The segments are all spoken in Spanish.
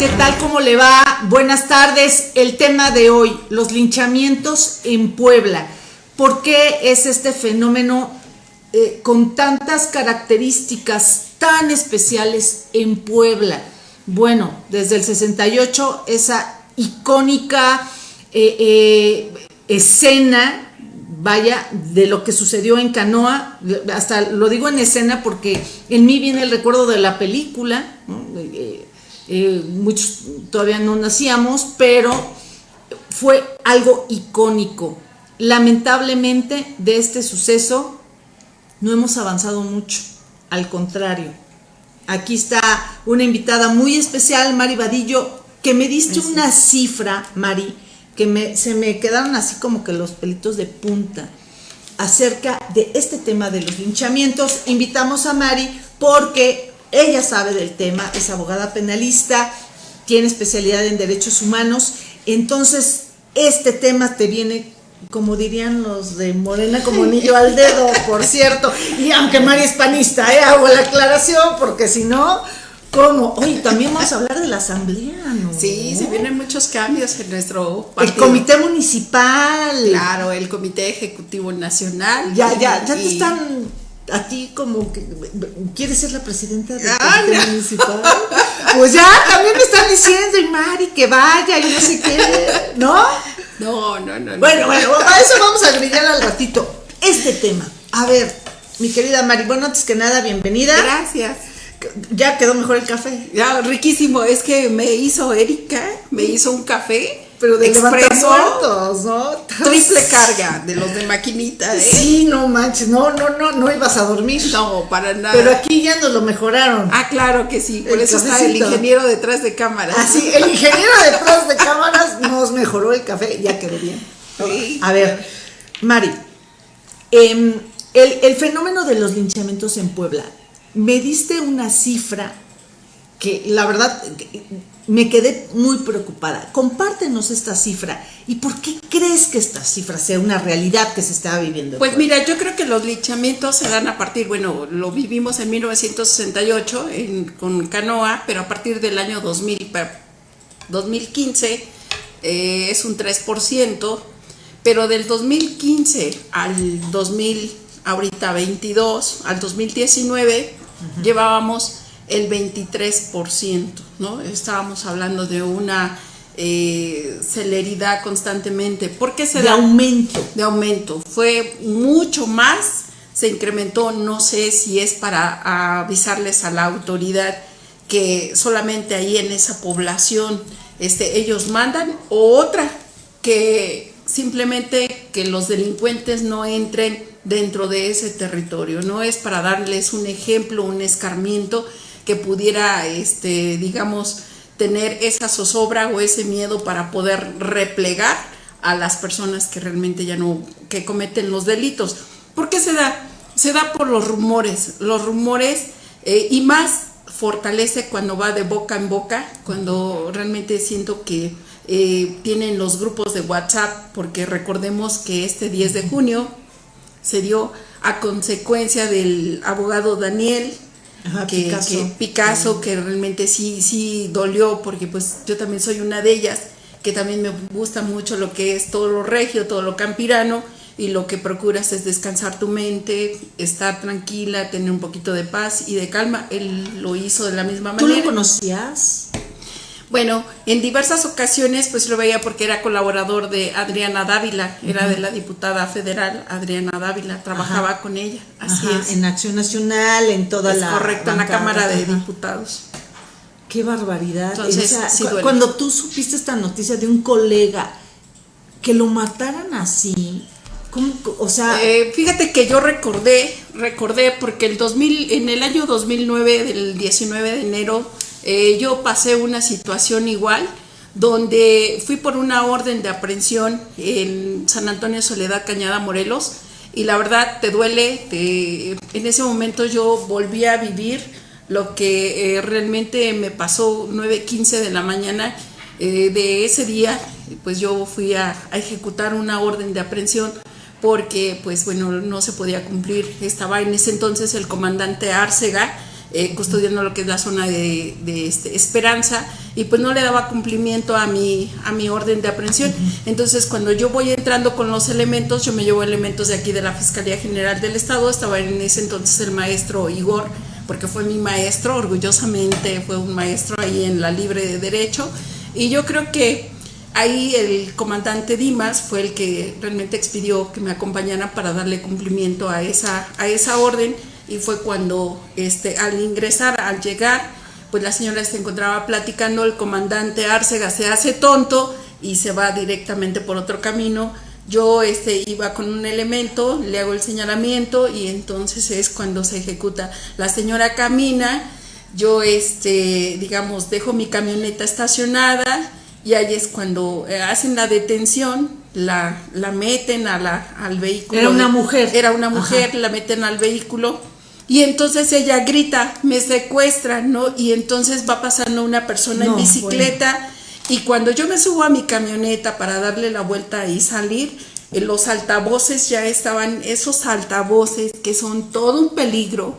¿Qué tal? ¿Cómo le va? Buenas tardes. El tema de hoy, los linchamientos en Puebla. ¿Por qué es este fenómeno eh, con tantas características tan especiales en Puebla? Bueno, desde el 68, esa icónica eh, eh, escena vaya, de lo que sucedió en Canoa, hasta lo digo en escena porque en mí viene el recuerdo de la película, eh, eh, muchos todavía no nacíamos, pero fue algo icónico. Lamentablemente de este suceso no hemos avanzado mucho, al contrario. Aquí está una invitada muy especial, Mari Vadillo, que me diste una cifra, Mari, que se me quedaron así como que los pelitos de punta acerca de este tema de los linchamientos. Invitamos a Mari porque ella sabe del tema, es abogada penalista, tiene especialidad en derechos humanos, entonces este tema te viene como dirían los de Morena, como anillo al dedo, por cierto. Y aunque Mari es panista, ¿eh? hago la aclaración, porque si no, ¿Cómo? Oye, también vamos a hablar de la asamblea, ¿no? Sí, se vienen muchos cambios en nuestro partido. El comité municipal. Claro, el comité ejecutivo nacional. Ya, ya, ya te están a ti como que quieres ser la presidenta del ah, comité municipal. Pues ya, también me están diciendo, y Mari, que vaya, y no sé qué, ¿no? No, no, no. Bueno, bueno, a eso vamos a grillar al ratito. Este tema. A ver, mi querida Mari, bueno, antes que nada, bienvenida. Gracias. Ya quedó mejor el café. Ya, riquísimo. Es que me hizo Erika, me hizo un café. Pero de expreso, ¿no? Triple carga de los de maquinita, ¿eh? Sí, no manches, no, no, no, no ibas a dormir. No, para nada. Pero aquí ya nos lo mejoraron. Ah, claro que sí, por eso está el ingeniero detrás de cámaras. Ah, sí, el ingeniero detrás de cámaras nos mejoró el café, ya quedó bien. A ver, Mari, em, el, el fenómeno de los linchamientos en Puebla, me diste una cifra que la verdad me quedé muy preocupada. Compártenos esta cifra y por qué crees que esta cifra sea una realidad que se está viviendo. Pues mira, yo creo que los linchamientos se dan a partir, bueno, lo vivimos en 1968 con Canoa, pero a partir del año 2000, 2015 eh, es un 3%, pero del 2015 al 2000, ahorita 22, al 2019 llevábamos el 23%, ¿no? Estábamos hablando de una eh, celeridad constantemente. ¿Por qué se de aumento. De aumento. Fue mucho más, se incrementó, no sé si es para avisarles a la autoridad que solamente ahí en esa población este, ellos mandan, o otra, que simplemente que los delincuentes no entren dentro de ese territorio. No es para darles un ejemplo, un escarmiento pudiera, este, digamos, tener esa zozobra o ese miedo para poder replegar a las personas que realmente ya no, que cometen los delitos. ¿Por qué se da? Se da por los rumores. Los rumores eh, y más fortalece cuando va de boca en boca, cuando realmente siento que eh, tienen los grupos de WhatsApp, porque recordemos que este 10 de junio se dio a consecuencia del abogado Daniel que, Picasso. Que, realmente sí, sí dolió, porque pues yo también soy una de ellas, que también me gusta mucho lo que es todo lo regio, todo lo campirano, y lo que procuras es descansar tu mente, estar tranquila, tener un poquito de paz y de calma. Él lo hizo de la misma manera. ¿Tú lo conocías? Bueno, en diversas ocasiones pues lo veía porque era colaborador de Adriana Dávila, era de la diputada federal Adriana Dávila, trabajaba con ella, así es. En Acción Nacional, en toda la... Correcto, en la Cámara de Diputados. Qué barbaridad. Entonces, cuando tú supiste esta noticia de un colega que lo mataran así, ¿cómo, o sea... Eh, fíjate que yo recordé, recordé porque el 2000, en el año 2009, del 19 de enero, eh, yo pasé una situación igual donde fui por una orden de aprehensión en San Antonio Soledad Cañada Morelos y la verdad te duele, en ese momento yo volví a vivir lo que eh, realmente me pasó 9.15 de la mañana eh, de ese día, pues yo fui a, ejecutar una orden de aprehensión porque pues bueno no se podía cumplir, estaba en ese entonces el comandante Arcega eh, custodiando lo que es la zona de, este, Esperanza y pues no le daba cumplimiento a mi, a mi orden de aprehensión. Entonces cuando yo voy entrando con los elementos, yo me llevo elementos de aquí de la Fiscalía General del Estado, estaba en ese entonces el maestro Igor, porque fue mi maestro, orgullosamente fue un maestro ahí en la Libre de Derecho, y yo creo que ahí el comandante Dimas fue el que realmente expidió que me acompañara para darle cumplimiento a esa, a esa orden y fue cuando este, al ingresar, al llegar, pues la señora se encontraba platicando, el comandante Arcega se hace tonto y se va directamente por otro camino. Yo este, iba con un elemento, le hago el señalamiento y entonces es cuando se ejecuta. La señora camina, yo este, digamos, dejo mi camioneta estacionada y ahí es cuando eh, hacen la detención, la, la meten a la, al vehículo. Era una mujer. Era una mujer, la meten al vehículo y entonces ella grita, me secuestran, ¿no? Y entonces va pasando una persona en bicicleta y cuando yo me subo a mi camioneta para darle la vuelta y salir, eh, los altavoces ya estaban, esos altavoces que son todo un peligro,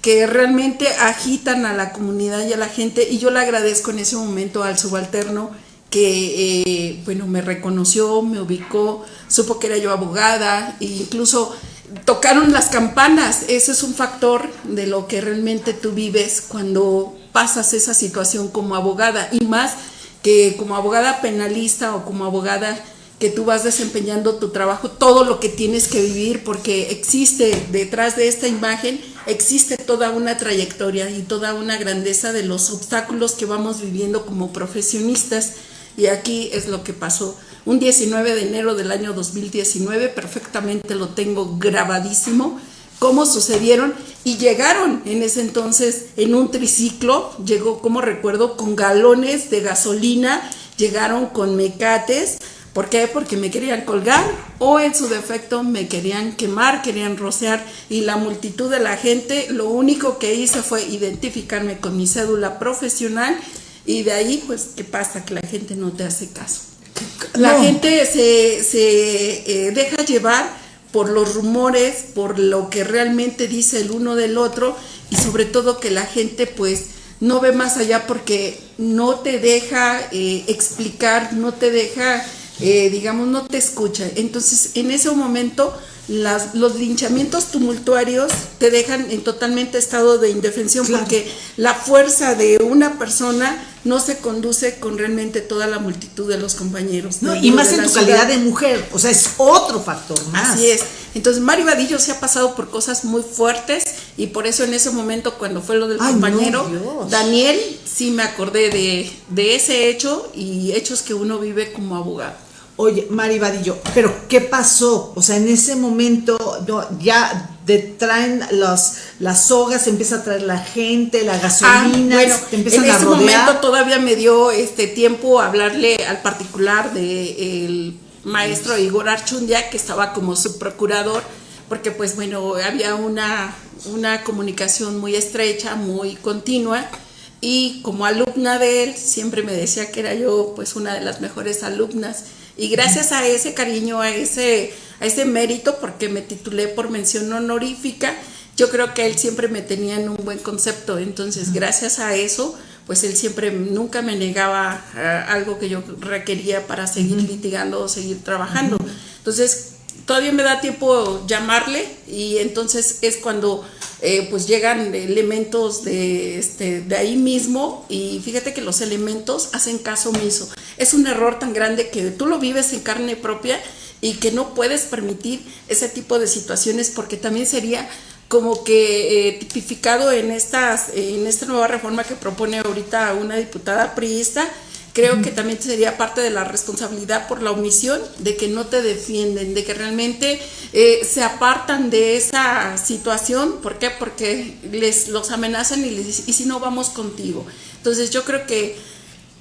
que realmente agitan a la comunidad y a la gente y yo le agradezco en ese momento al subalterno que eh, bueno me reconoció, me ubicó, supo que era yo abogada e incluso tocaron las campanas. Ese es un factor de lo que realmente tú vives cuando pasas esa situación como abogada y más que como abogada penalista o como abogada que tú vas desempeñando tu trabajo, todo lo que tienes que vivir, porque existe detrás de esta imagen, existe toda una trayectoria y toda una grandeza de los obstáculos que vamos viviendo como profesionistas. Y aquí es lo que pasó un 19 de enero del año 2019, perfectamente lo tengo grabadísimo, cómo sucedieron y llegaron en ese entonces en un triciclo, llegó, como recuerdo, con galones de gasolina, llegaron con mecates, ¿por qué? Porque me querían colgar o en su defecto me querían quemar, querían rociar y la multitud de la gente, lo único que hice fue identificarme con mi cédula profesional y de ahí pues, ¿qué pasa? Que la gente no te hace caso. La gente se, se eh, deja llevar por los rumores, por lo que realmente dice el uno del otro y sobre todo que la gente pues no ve más allá porque no te deja eh, explicar, no te deja, eh, digamos, no te escucha. Entonces en ese momento las, los linchamientos tumultuarios te dejan en totalmente estado de indefensión porque la fuerza de una persona no se conduce con realmente toda la multitud de los compañeros. y más en tu calidad de mujer, o sea, es otro factor más. Así es. Entonces, Mario Vadillo se ha pasado por cosas muy fuertes y por eso en ese momento, cuando fue lo del compañero, Daniel, sí me acordé de, de ese hecho y hechos que uno vive como abogado. Oye, Mari Vadillo, pero ¿qué pasó? O sea, en ese momento ya traen los, las sogas, empieza a traer la gente, la gasolina, ah, bueno, en ese momento todavía me dio este tiempo hablarle al particular del maestro Igor Archundia, que estaba como subprocurador, porque pues bueno, había una, una comunicación muy estrecha, muy continua, y como alumna de él, siempre me decía que era yo pues una de las mejores alumnas y gracias a ese cariño, a ese, a ese mérito, porque me titulé por mención honorífica, yo creo que él siempre me tenía en un buen concepto. Entonces, gracias a eso, pues él siempre nunca me negaba eh, algo que yo requería para seguir litigando o seguir trabajando. Entonces, todavía me da tiempo llamarle y entonces es cuando eh, pues llegan elementos de, este, de ahí mismo y fíjate que los elementos hacen caso omiso. Es un error tan grande que tú lo vives en carne propia y que no puedes permitir ese tipo de situaciones porque también sería como que eh, tipificado en, estas, en esta nueva reforma que propone ahorita una diputada priista, creo que también sería parte de la responsabilidad por la omisión de que no te defienden, de que realmente eh, se apartan de esa situación. ¿Por qué? Porque les los amenazan y les dicen, ¿y si no vamos contigo? Entonces yo creo que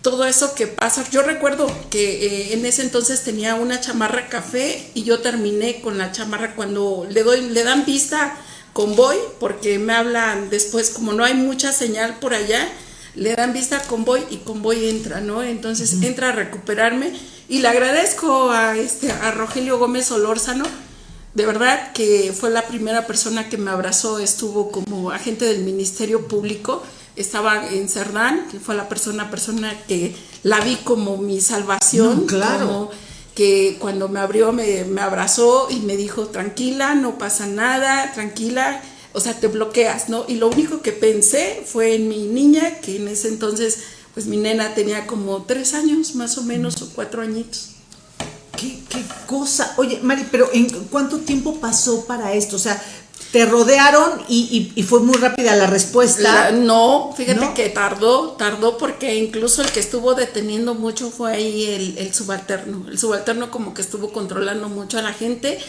todo eso que pasa, yo recuerdo que eh, en ese entonces tenía una chamarra café y yo terminé con la chamarra cuando le doy, le dan vista convoy, porque me hablan después, como no hay mucha señal por allá, le dan vista a convoy y convoy entra, ¿no? Entonces entra a recuperarme y le agradezco a, este, a Rogelio Gómez Olórzano de verdad que fue la primera persona que me abrazó, estuvo como agente del Ministerio Público, estaba en Cerdán, que fue la persona, persona que la vi como mi salvación, claro. que cuando me abrió me, me abrazó y me dijo, tranquila, no pasa nada, tranquila, o sea, te bloqueas, ¿no? Y lo único que pensé fue en mi niña, que en ese entonces, pues mi nena tenía como tres años, más o menos, o cuatro añitos. ¿Qué, qué cosa? Oye, Mari, pero ¿en cuánto tiempo pasó para esto? O sea, te rodearon y, y, fue muy rápida la respuesta. no, fíjate que tardó, tardó porque incluso el que estuvo deteniendo mucho fue ahí el, el, subalterno. El subalterno como que estuvo controlando mucho a la gente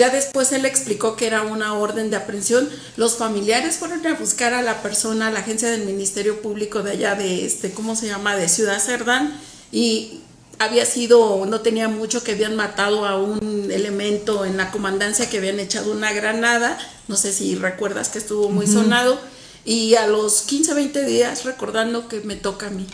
ya después él explicó que era una orden de aprehensión. Los familiares fueron a buscar a la persona, a la agencia del Ministerio Público de allá de este, ¿cómo se llama? de Ciudad Cerdán y había sido, no tenía mucho que habían matado a un elemento en la comandancia que habían echado una granada, no sé si recuerdas que estuvo muy sonado, y a los 15, 20 días recordando que me toca a mí.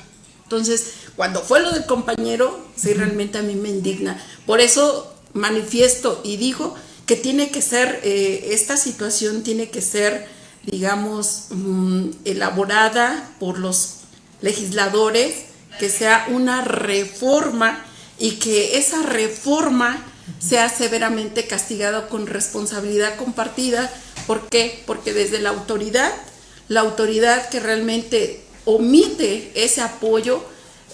Entonces, cuando fue lo del compañero, sí, realmente a mí me indigna. Por eso manifiesto y digo que tiene que ser, eh, esta situación tiene que ser, digamos, mm, elaborada por los legisladores, que sea una reforma y que esa reforma sea severamente castigada con responsabilidad compartida. ¿Por qué? Porque desde la autoridad, la autoridad que realmente omite ese apoyo,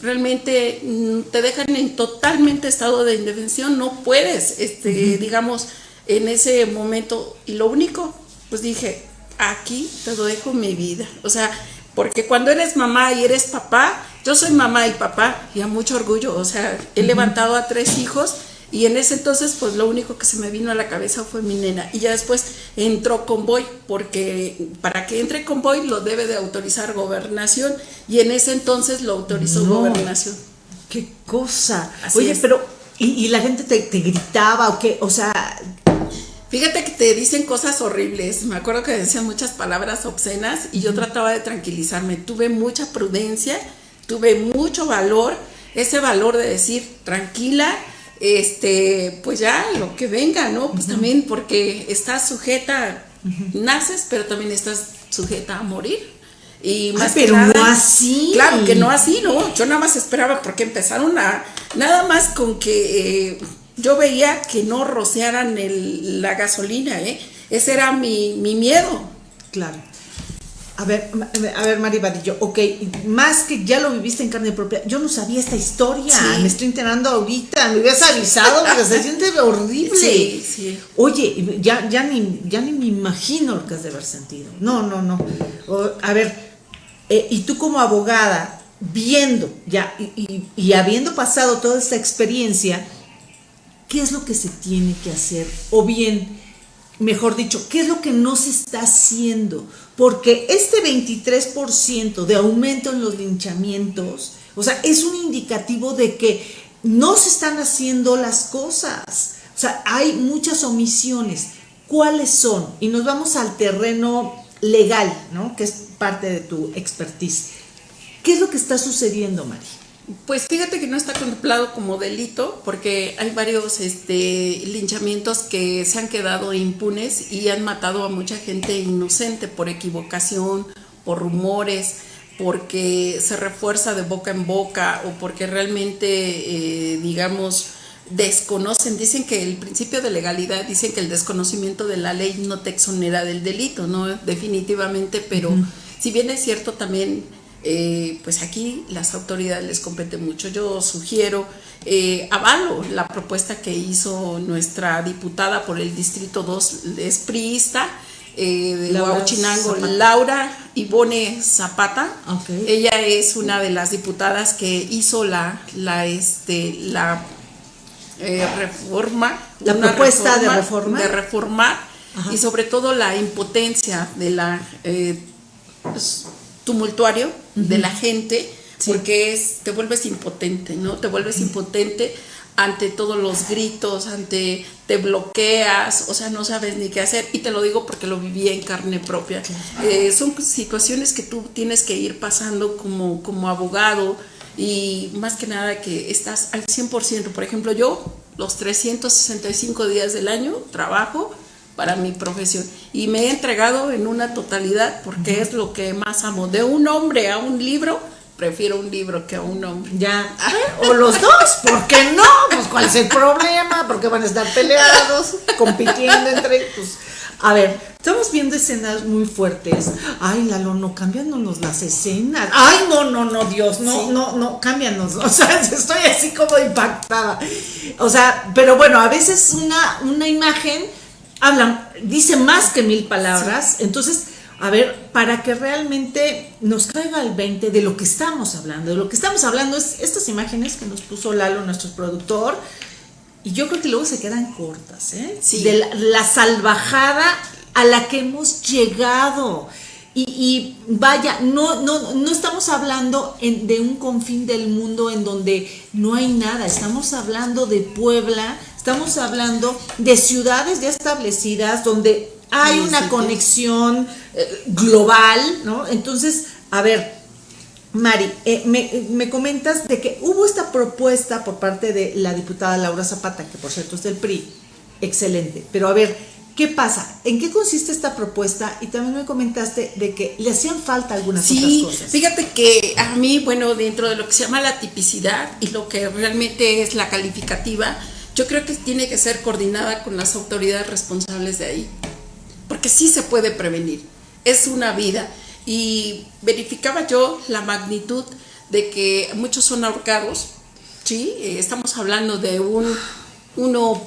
realmente mm, te dejan en totalmente estado de indefensión, no puedes, este, digamos, en ese momento y lo único, pues dije, aquí te dejo mi vida. O sea, porque cuando eres mamá y eres papá, yo soy mamá y papá y a mucho orgullo, o sea, he levantado a tres hijos y en ese entonces pues lo único que se me vino a la cabeza fue mi nena y ya después entró convoy porque para que entre convoy lo debe de autorizar gobernación y en ese entonces lo autorizó gobernación. Qué cosa. Oye, pero ¿y, la gente te, te, gritaba o qué? O sea, Fíjate que te dicen cosas horribles. Me acuerdo que decían muchas palabras obscenas y yo trataba de tranquilizarme. Tuve mucha prudencia, tuve mucho valor, ese valor de decir, tranquila, este, pues ya lo que venga, ¿no? Pues también porque estás sujeta, naces, pero también estás sujeta a morir. Y más pero no así. Claro que no así, ¿no? Yo nada más esperaba porque empezaron a, nada más con que eh, yo veía que no rociaran la gasolina, ¿eh? Ese era mi, miedo. Claro. A ver, a ver, Mari Vadillo, ok, más que ya lo viviste en carne propia, yo no sabía esta historia, me estoy enterando ahorita, me hubieras avisado, porque se siente horrible. Sí, sí. Oye, ya, ya, ni, ya ni me imagino lo que has de haber sentido. No, no, no. a ver, eh, y tú como abogada, viendo ya y, y habiendo pasado toda esta experiencia, qué es lo que se tiene que hacer o bien, mejor dicho, qué es lo que no se está haciendo. Porque este 23% de aumento en los linchamientos, o sea, es un indicativo de que no se están haciendo las cosas. O sea, hay muchas omisiones. ¿Cuáles son? Y nos vamos al terreno legal, ¿no? Que es parte de tu expertise. ¿Qué es lo que está sucediendo, María? Pues fíjate que no está contemplado como delito porque hay varios este, linchamientos que se han quedado impunes y han matado a mucha gente inocente por equivocación, por rumores, porque se refuerza de boca en boca o porque realmente, eh, digamos, desconocen, dicen que el principio de legalidad, dicen que el desconocimiento de la ley no te exonera del delito, ¿no? Definitivamente, pero si bien es cierto también eh, pues aquí las autoridades les compete mucho. Yo sugiero, eh, avalo la propuesta que hizo nuestra diputada por el Distrito 2, es priista, eh, de Huachinango, Laura Ivone Zapata. Ella es una de las diputadas que hizo la, la, este, la reforma. La propuesta de reforma. De reformar y sobre todo la impotencia de la... tumultuario de la gente, porque es, te vuelves impotente, ¿no? Te vuelves impotente ante todos los gritos, ante te bloqueas, o sea, no sabes ni qué hacer. Y te lo digo porque lo viví en carne propia. Eh, son situaciones que tú tienes que ir pasando como, como abogado y más que nada que estás al 100%. Por ejemplo, yo los 365 días del año trabajo para mi profesión y me he entregado en una totalidad porque es lo que más amo. De un hombre a un libro, prefiero un libro que a un hombre. Ya, o los dos, ¿por qué no? Pues cuál es el problema, porque van a estar peleados, compitiendo entre, pues, a ver, estamos viendo escenas muy fuertes. Ay, Lalo, no, cámbianos las escenas. Ay, no, no, no, Dios, no, no, no, cámbianos. O sea, estoy así como impactada. O sea, pero bueno, a veces una, una imagen habla, dice más que mil palabras. Entonces, a ver, para que realmente nos caiga el 20 de lo que estamos hablando, de lo que estamos hablando es estas imágenes que nos puso Lalo, nuestro productor, y yo creo que luego se quedan cortas, ¿eh? Sí. De la, salvajada a la que hemos llegado. Y, vaya, no, no, no estamos hablando de un confín del mundo en donde no hay nada, estamos hablando de Puebla, estamos hablando de ciudades ya establecidas donde hay una conexión eh, global, ¿no? Entonces, a ver, Mari, eh, me, comentas de que hubo esta propuesta por parte de la diputada Laura Zapata, que por cierto es del PRI, excelente, pero a ver, ¿qué pasa? ¿En qué consiste esta propuesta? Y también me comentaste de que le hacían falta algunas sí, otras cosas. Fíjate que a mí, bueno, dentro de lo que se llama la tipicidad y lo que realmente es la calificativa, yo creo que tiene que ser coordinada con las autoridades responsables de ahí, porque sí se puede prevenir, es una vida. Y verificaba yo la magnitud de que muchos son ahorcados, ¿sí? Eh, estamos hablando de un uno,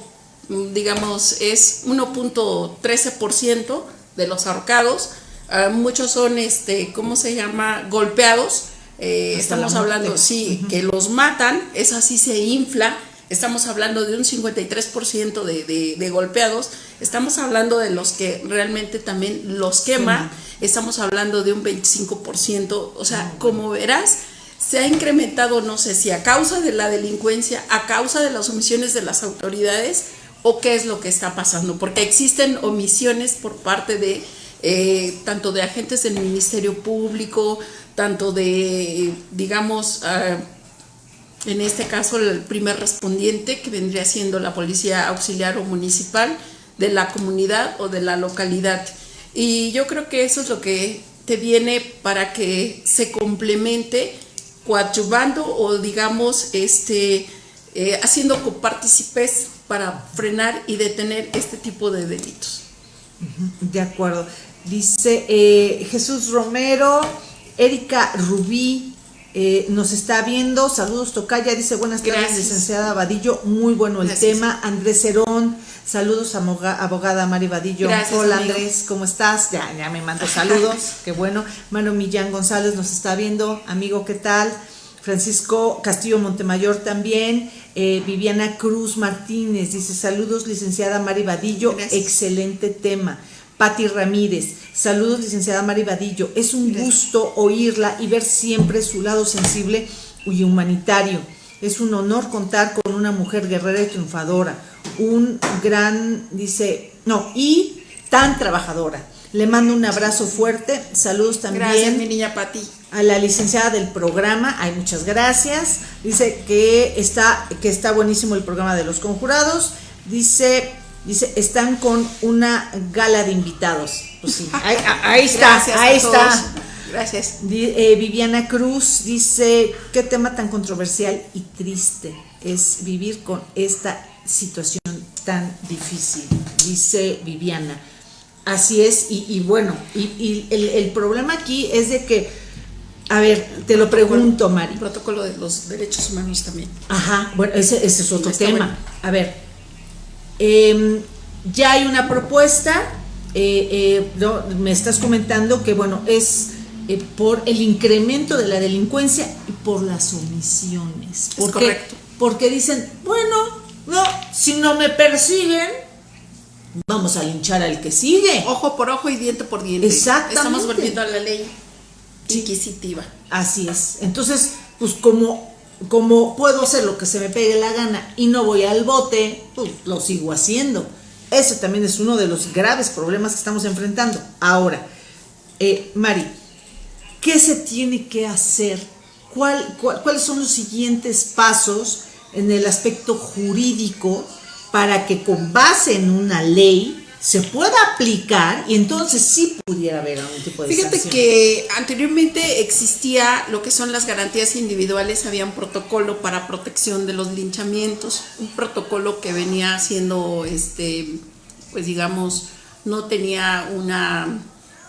digamos, es 1.13% de los ahorcados, ah, muchos son, este, ¿cómo se llama?, golpeados, eh, estamos hablando, sí, que los matan, es así se infla, estamos hablando de un 53% de, de, de, golpeados, estamos hablando de los que realmente también los quema, estamos hablando de un 25%, o sea, como verás, se ha incrementado, no sé si a causa de la delincuencia, a causa de las omisiones de las autoridades o qué es lo que está pasando, porque existen omisiones por parte de eh, tanto de agentes del Ministerio Público, tanto de, digamos, uh, en este caso el primer respondiente, que vendría siendo la policía auxiliar o municipal de la comunidad o de la localidad. Y yo creo que eso es lo que te viene para que se complemente coadyuvando o digamos este eh, haciendo copartícipes para frenar y detener este tipo de delitos. De acuerdo. Dice eh, Jesús Romero, Erika Rubí, eh, nos está viendo, saludos Tocaya, dice buenas tardes, licenciada Vadillo, muy bueno el tema. Andrés Cerón, saludos abogada Mari Vadillo. Hola Andrés, ¿cómo estás? Ya, ya me mando saludos, qué bueno. Mano Millán González nos está viendo, amigo, ¿qué tal? Francisco Castillo Montemayor también, eh, Viviana Cruz Martínez dice saludos licenciada Mari Vadillo, excelente tema. Patti Ramírez. Saludos, licenciada Mari Vadillo. Es un gusto oírla y ver siempre su lado sensible y humanitario. Es un honor contar con una mujer guerrera y triunfadora. Un gran, dice, no, y tan trabajadora. Le mando un abrazo fuerte. Saludos también. Gracias, mi niña Patti. A la licenciada del programa, hay muchas gracias. Dice que está, que está buenísimo el programa de los conjurados. Dice Dice, están con una gala de invitados. Pues sí, ahí, está, ahí está. Gracias. Eh, Viviana Cruz dice, qué tema tan controversial y triste es vivir con esta situación tan difícil, dice Viviana. Así es, y, bueno, y, el, problema aquí es de que, a ver, te lo pregunto, Mari. El protocolo de los derechos humanos también. Ajá, bueno, ese, es otro tema. A ver, Em, ya hay una propuesta, eh, eh, me estás comentando que, bueno, es eh, por el incremento de la delincuencia y por las omisiones. Es correcto. Porque dicen, bueno, no, si no me persiguen, vamos a linchar al que sigue. Ojo por ojo y diente por diente. Exactamente. Estamos volviendo a la ley inquisitiva. Así es. Entonces, pues como como puedo hacer lo que se me pegue la gana y no voy al bote, pues lo sigo haciendo. Ese también es uno de los graves problemas que estamos enfrentando. Ahora, eh, Mari, ¿qué se tiene que hacer? ¿Cuál, cuáles son los siguientes pasos en el aspecto jurídico para que con base en una ley se pueda aplicar y entonces sí pudiera haber algún tipo de Fíjate que anteriormente existía lo que son las garantías individuales, había un protocolo para protección de los linchamientos, un protocolo que venía siendo, este, pues digamos, no tenía una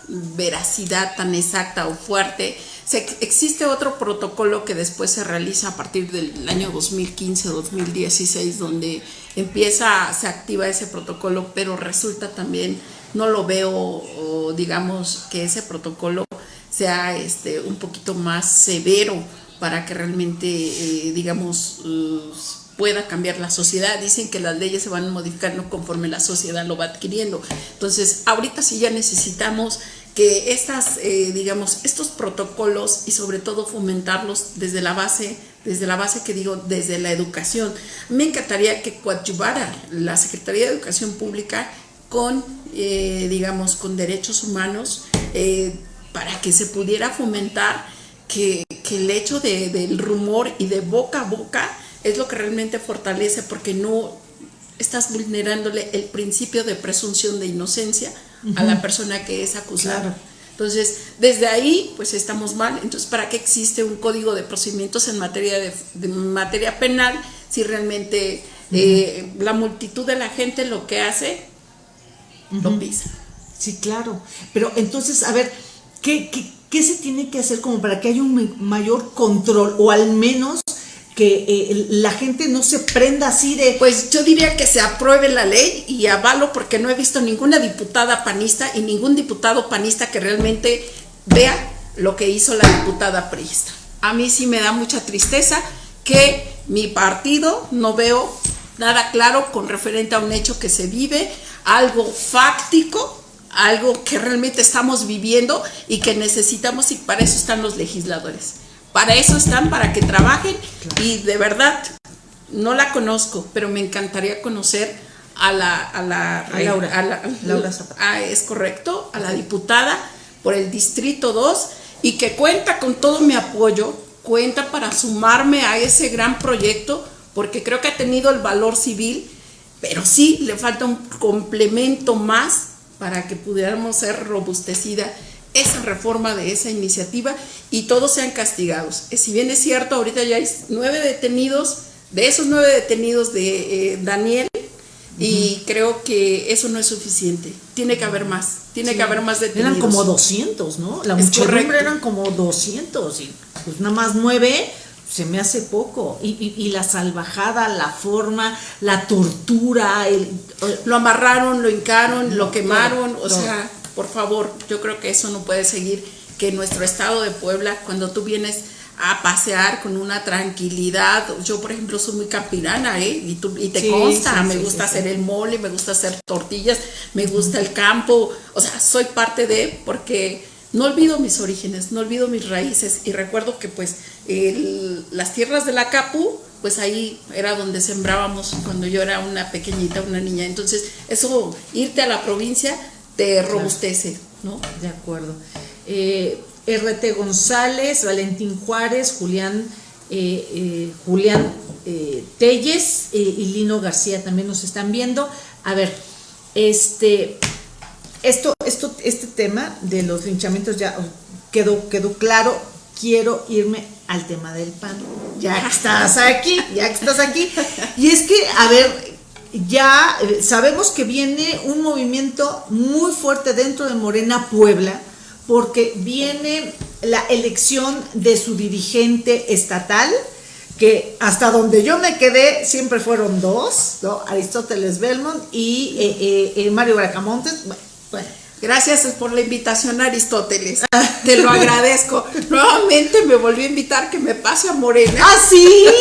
veracidad tan exacta o fuerte. Existe otro protocolo que después se realiza a partir del año 2015-2016, donde empieza, se activa ese protocolo, pero resulta también, no lo veo, digamos, que ese protocolo sea este, un poquito más severo para que realmente, eh, digamos, pueda cambiar la sociedad. Dicen que las leyes se van modificando conforme la sociedad lo va adquiriendo. Entonces, ahorita sí ya necesitamos que estas, eh, digamos, estos protocolos y sobre todo fomentarlos desde la base, desde la base que digo, desde la educación. Me encantaría que coadyuvara la Secretaría de Educación Pública con, eh, digamos, con derechos humanos eh, para que se pudiera fomentar que, el hecho del rumor y de boca a boca es lo que realmente fortalece porque no estás vulnerándole el principio de presunción de inocencia a la persona que es acusada. Entonces, desde ahí, pues estamos mal. Entonces, ¿para qué existe un código de procedimientos en materia, de, materia penal si realmente eh, la multitud de la gente lo que hace, lo pisa? Sí, claro. Pero entonces, a ver, ¿qué, qué, qué se tiene que hacer como para que haya un mayor control o al menos que eh, la gente no se prenda así de... Pues yo diría que se apruebe la ley y avalo porque no he visto ninguna diputada panista y ningún diputado panista que realmente vea lo que hizo la diputada priista. A mí sí me da mucha tristeza que mi partido no veo nada claro con referente a un hecho que se vive, algo fáctico, algo que realmente estamos viviendo y que necesitamos y para eso están los legisladores. Para eso están, para que trabajen y de verdad no la conozco, pero me encantaría conocer a la, a la, Laura, Laura Zapata. es correcto, a la diputada por el Distrito 2 y que cuenta con todo mi apoyo, cuenta para sumarme a ese gran proyecto, porque creo que ha tenido el valor civil, pero sí le falta un complemento más para que pudiéramos ser robustecida esa reforma de esa iniciativa y todos sean castigados. Eh, si bien es cierto, ahorita ya hay nueve detenidos, de esos nueve detenidos de eh, Daniel, y creo que eso no es suficiente. Tiene que haber más, tiene que haber más detenidos. Eran como 200, ¿no? La muchedumbre eran como 200 y pues nada más nueve se me hace poco. Y, y, la salvajada, la forma, la tortura, el, lo amarraron, lo hincaron, lo quemaron, o sea por favor, yo creo que eso no puede seguir, que nuestro estado de Puebla, cuando tú vienes a pasear con una tranquilidad. Yo, por ejemplo, soy muy campirana, ¿eh? Y, tú, y te consta, me gusta hacer el mole, me gusta hacer tortillas, me gusta el campo, o sea, soy parte de, porque no olvido mis orígenes, no olvido mis raíces y recuerdo que pues las tierras de la Capu, pues ahí era donde sembrábamos cuando yo era una pequeñita, una niña. Entonces, eso, irte a la provincia te robustece, ¿no? De acuerdo. Eh, RT González, Valentín Juárez, Julián, eh, eh, Julián Telles y Lino García también nos están viendo. A ver, este, esto, esto, este tema de los linchamientos ya quedó, quedó claro. Quiero irme al tema del pan. Ya que estás aquí, ya que estás aquí. Y es que, a ver, ya eh, sabemos que viene un movimiento muy fuerte dentro de Morena Puebla, porque viene la elección de su dirigente estatal, que hasta donde yo me quedé siempre fueron dos. Aristóteles Belmont y eh, eh, Mario Bracamontes. bueno Gracias por la invitación, Aristóteles. Te lo agradezco. Nuevamente me volvió a invitar que me pase a Morena. ¿Ah, sí?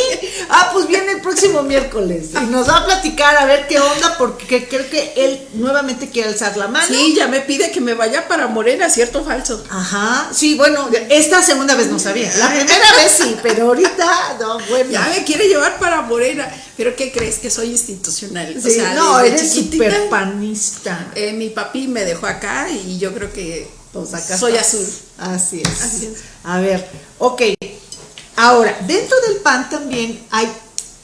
Ah, pues viene el próximo miércoles y nos va a platicar a ver qué onda, porque creo que él nuevamente quiere alzar la mano. Sí, ya me pide que me vaya para Morena, ¿cierto o falso? Ajá, sí, bueno, esta segunda vez no sabía. La primera vez sí, pero ahorita, no, bueno. Ya me quiere llevar para Morena. ¿Pero qué crees? Que soy institucional. o sea, no, eres súper panista. Eh, mi papi me dejó acá y yo creo que pues, acá soy azul. Así es. Así es. A ver, ok. Ahora, dentro del PAN también hay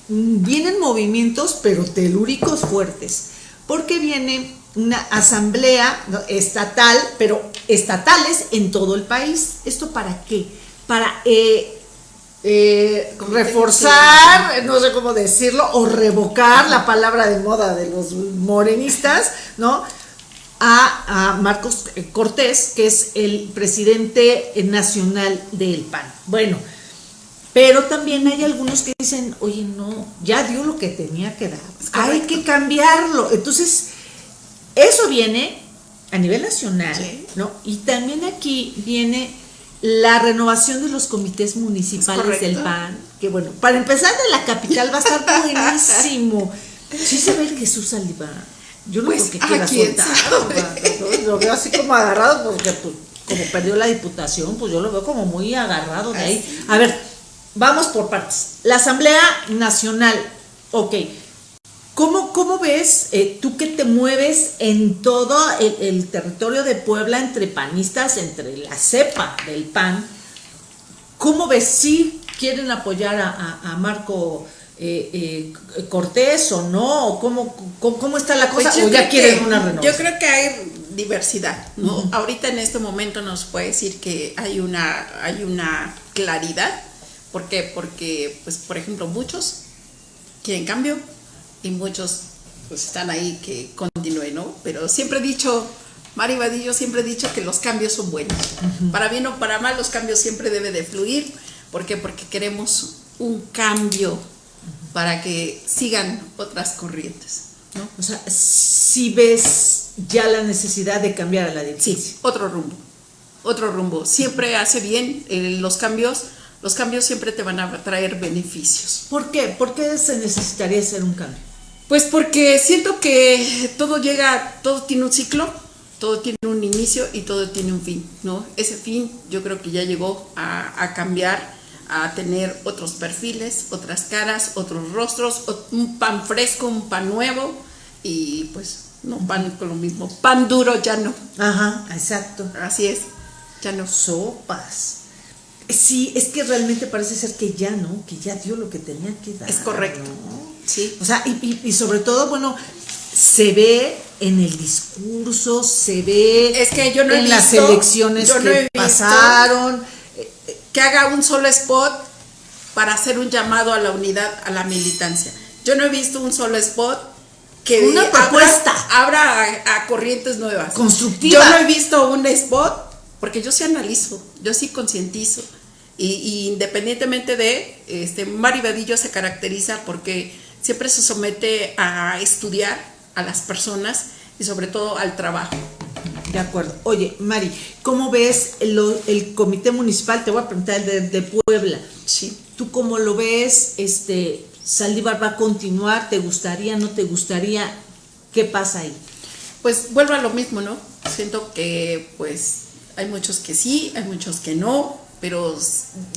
mm, vienen movimientos, pero telúricos fuertes, porque viene una asamblea estatal, pero estatales en todo el país. ¿Esto para qué? Para eh, eh, reforzar, no sé cómo decirlo, o revocar la palabra de moda de los morenistas, ¿no? A, Marcos Cortés, que es el presidente nacional del PAN. Bueno, pero también hay algunos que dicen, oye, no, ya dio lo que tenía que dar, hay que cambiarlo. Entonces, eso viene a nivel nacional, ¿no? Y también aquí viene la renovación de los comités municipales del PAN, que bueno, para empezar de la capital va a estar buenísimo. Sí se ve el Jesús Saliba. Yo no pues, porque quiera soltar, lo veo así como agarrado porque pues, como perdió la diputación, pues yo lo veo como muy agarrado de ahí. A ver, vamos por partes. La Asamblea Nacional, ok, ¿Cómo, ves eh, tú que te mueves en todo el, territorio de Puebla entre panistas, entre la cepa del PAN? ¿Cómo ves si quieren apoyar a, Marco eh, eh, Cortés o no? ¿Cómo, cómo, está la cosa? Pues ¿O ya quieren una renovación? Yo creo que hay diversidad. ¿no? Ahorita en este momento nos puede decir que hay una, hay una claridad. ¿Por qué? Porque, pues, por ejemplo, muchos quieren cambio, y muchos pues están ahí que continúen, ¿no? Pero siempre he dicho, Mari Vadillo siempre he dicho que los cambios son buenos. Para bien o para mal, los cambios siempre deben de fluir. ¿Por qué? Porque queremos un cambio para que sigan otras corrientes. ¿no? O sea, si ves ya la necesidad de cambiar a la dirección. Sí, otro rumbo. Otro rumbo. Siempre hace bien eh, los cambios. Los cambios siempre te van a traer beneficios. ¿Por qué? ¿Por qué se necesitaría hacer un cambio? Pues porque siento que todo llega, todo tiene un ciclo, todo tiene un inicio y todo tiene un fin, ¿no? Ese fin yo creo que ya llegó a, cambiar, a tener otros perfiles, otras caras, otros rostros, un pan fresco, un pan nuevo y pues no pan con lo mismo, pan duro ya no. Ajá, exacto. Así es, ya no. Sopas. Sí, es que realmente parece ser que ya no, que ya dio lo que tenía que dar. Es correcto. Sí. O sea, y, sobre todo, bueno, se ve en el discurso, se ve es que yo no en las elecciones que pasaron. Que haga un solo spot para hacer un llamado a la unidad, a la militancia. Yo no he visto un solo spot que una propuesta abra, a, corrientes nuevas. Constructiva. Yo no he visto un spot porque yo sí analizo, yo sí concientizo. Y, independientemente de, este, Mari Vadillo se caracteriza porque siempre se somete a estudiar a las personas y sobre todo al trabajo. De acuerdo. Oye, Mari, ¿cómo ves el, comité municipal? Te voy a preguntar el de, Puebla. Sí. ¿Tú cómo lo ves? Este, ¿Saldívar va a continuar? ¿Te gustaría? ¿No te gustaría? ¿Qué pasa ahí? Pues vuelvo a lo mismo, ¿no? Siento que pues hay muchos que sí, hay muchos que no, pero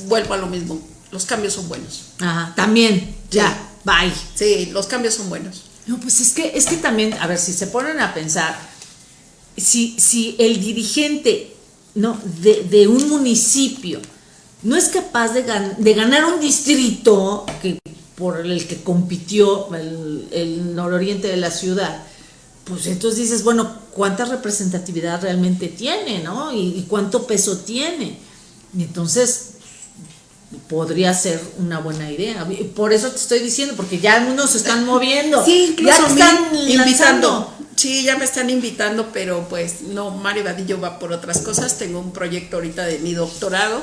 vuelvo a lo mismo. Los cambios son buenos. Ajá, también, ya. Bye. Sí, los cambios son buenos. No, pues es que, es que también, a ver, si se ponen a pensar, si, si el dirigente ¿no? de, un municipio no es capaz de, de, ganar un distrito que, por el que compitió el, el nororiente de la ciudad, pues entonces dices, bueno, ¿cuánta representatividad realmente tiene, no? y cuánto peso tiene. Y entonces, podría ser una buena idea. Por eso te estoy diciendo, porque ya algunos se están moviendo. Sí, incluso ya están invitando. Sí, ya me están invitando, pero pues no, Mari Vadillo va por otras cosas. Tengo un proyecto ahorita de mi doctorado.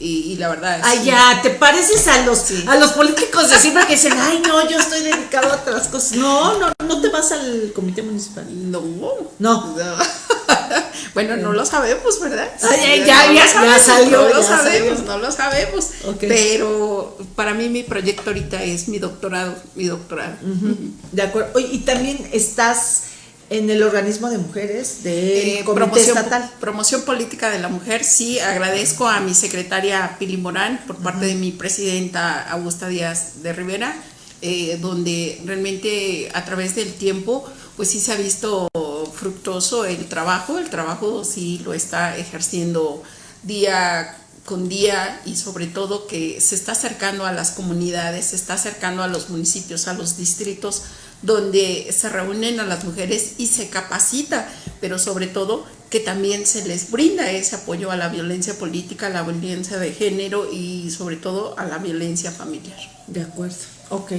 Y, la verdad es Ay, ya, te pareces a los, a los políticos de siempre que dicen, ay, no, yo estoy dedicado a otras cosas. No, no, no te vas al comité municipal. No. No. Bueno, no lo sabemos, ¿verdad? Ay, ya, ya, salió. No lo sabemos, no lo sabemos. Pero para mí mi proyecto ahorita es mi doctorado, mi doctorado. De acuerdo. Oye, y también estás en el organismo de mujeres de eh, promoción, estatal. Promoción política de la mujer, sí, agradezco a mi secretaria Pili Morán por parte de mi presidenta Augusta Díaz de Rivera, eh, donde realmente a través del tiempo, pues sí se ha visto fructuoso el trabajo, el trabajo sí lo está ejerciendo día con día y sobre todo que se está acercando a las comunidades, se está acercando a los municipios, a los distritos donde se reúnen a las mujeres y se capacita, pero sobre todo que también se les brinda ese apoyo a la violencia política, a la violencia de género y sobre todo a la violencia familiar. De acuerdo, ok.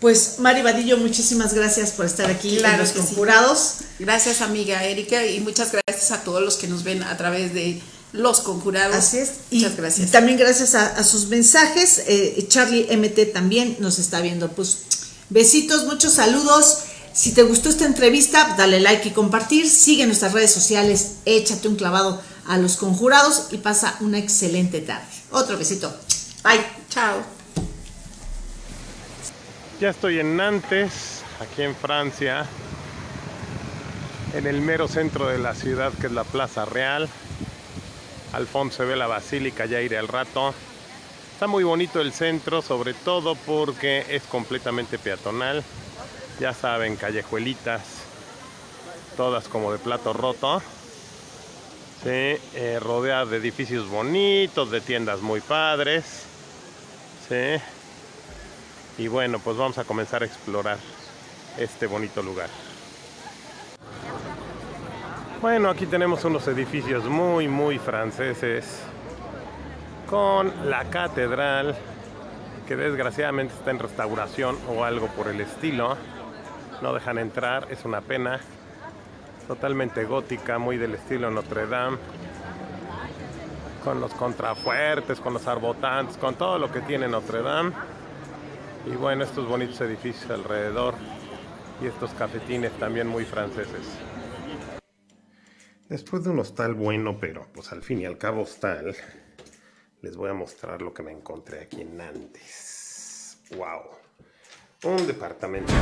Pues Mari Vadillo, muchísimas gracias por estar aquí en los conjurados. Gracias amiga Erika y muchas gracias a todos los que nos ven a través de los conjurados. Así es. Muchas gracias. Y también gracias a, sus mensajes. Eh, Charlie MT también nos está viendo. Pues besitos, muchos saludos. Si te gustó esta entrevista, dale like y compartir. Sigue nuestras redes sociales, échate un clavado a los conjurados y pasa una excelente tarde. Otro besito. Bye. Chao. Ya estoy en Nantes, aquí en Francia, en el mero centro de la ciudad que es la Plaza Real. Al fondo se ve la basílica, ya iré al rato. Está muy bonito el centro, sobre todo porque es completamente peatonal. Ya saben, callejuelitas, todas como de plato roto. Sí, eh, rodeada de edificios bonitos, de tiendas muy padres. Sí. Y bueno, pues vamos a comenzar a explorar este bonito lugar. Bueno, aquí tenemos unos edificios muy, muy franceses con la catedral que desgraciadamente está en restauración o algo por el estilo no dejan entrar, es una pena. Totalmente gótica, muy del estilo Notre Dame. Con los contrafuertes, con los arbotantes, con todo lo que tiene Notre Dame. Y bueno, estos bonitos edificios alrededor y estos cafetines también muy franceses. Después de un hostal bueno, pero pues al fin y al cabo hostal, les voy a mostrar lo que me encontré aquí en Nantes. ¡Wow! Un departamento.